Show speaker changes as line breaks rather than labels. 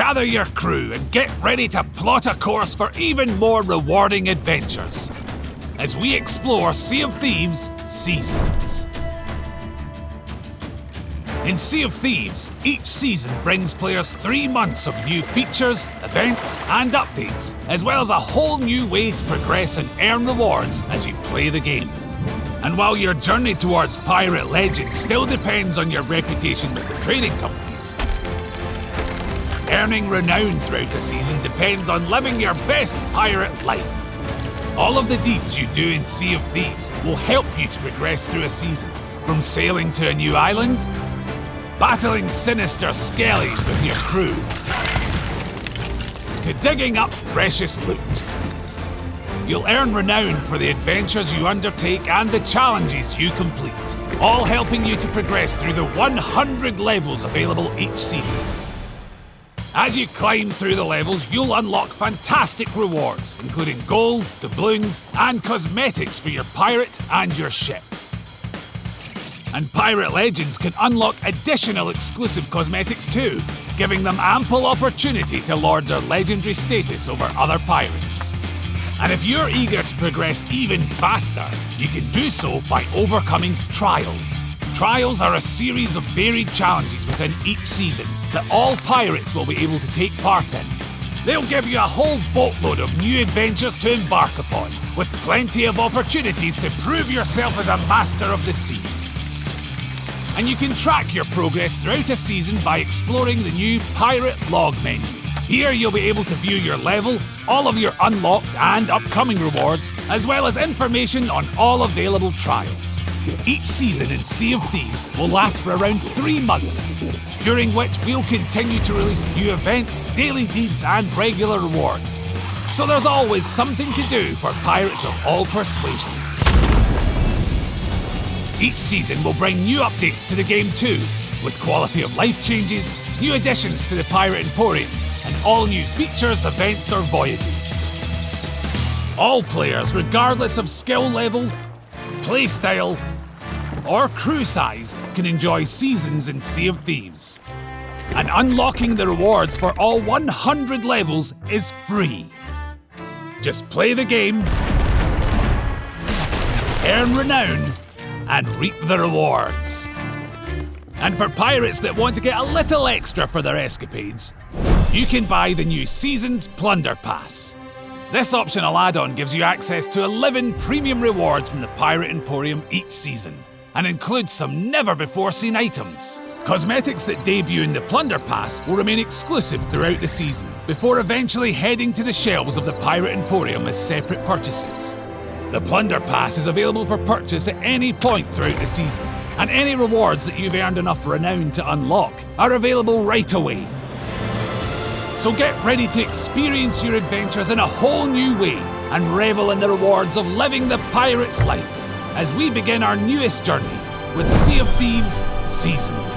gather your crew and get ready to plot a course for even more rewarding adventures as we explore Sea of Thieves Seasons. In Sea of Thieves, each season brings players three months of new features, events, and updates, as well as a whole new way to progress and earn rewards as you play the game. And while your journey towards Pirate Legend still depends on your reputation with the trading companies, earning renown throughout a season depends on living your best pirate life. All of the deeds you do in Sea of Thieves will help you to progress through a season, from sailing to a new island battling sinister skellies with your crew, to digging up precious loot. You'll earn renown for the adventures you undertake and the challenges you complete, all helping you to progress through the 100 levels available each season. As you climb through the levels, you'll unlock fantastic rewards, including gold, doubloons, and cosmetics for your pirate and your ship. And Pirate Legends can unlock additional exclusive cosmetics too, giving them ample opportunity to lord their legendary status over other pirates. And if you're eager to progress even faster, you can do so by overcoming trials. Trials are a series of varied challenges within each season that all pirates will be able to take part in. They'll give you a whole boatload of new adventures to embark upon, with plenty of opportunities to prove yourself as a master of the seas and you can track your progress throughout a season by exploring the new Pirate Log menu. Here you'll be able to view your level, all of your unlocked and upcoming rewards, as well as information on all available trials. Each season in Sea of Thieves will last for around three months, during which we'll continue to release new events, daily deeds and regular rewards. So there's always something to do for pirates of all persuasions. Each season will bring new updates to the game too, with quality of life changes, new additions to the Pirate Emporium, and all new features, events, or voyages. All players, regardless of skill level, playstyle, or crew size, can enjoy seasons in Sea of Thieves. And unlocking the rewards for all 100 levels is free. Just play the game, earn renown, and reap the rewards. And for pirates that want to get a little extra for their escapades, you can buy the new Seasons Plunder Pass. This optional add-on gives you access to 11 premium rewards from the Pirate Emporium each season, and includes some never-before-seen items. Cosmetics that debut in the Plunder Pass will remain exclusive throughout the season, before eventually heading to the shelves of the Pirate Emporium as separate purchases. The Plunder Pass is available for purchase at any point throughout the season, and any rewards that you've earned enough renown to unlock are available right away. So get ready to experience your adventures in a whole new way and revel in the rewards of living the pirate's life as we begin our newest journey with Sea of Thieves Seasons.